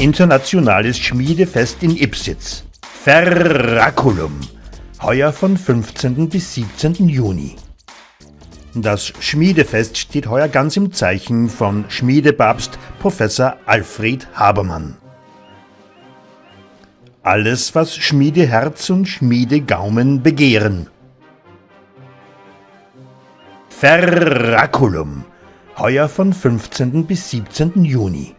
Internationales Schmiedefest in Ipsitz. Ferraculum. Heuer von 15. bis 17. Juni. Das Schmiedefest steht heuer ganz im Zeichen von Schmiedepapst Professor Alfred Habermann. Alles, was Schmiedeherz und Schmiedegaumen begehren. Ferraculum. Heuer von 15. bis 17. Juni.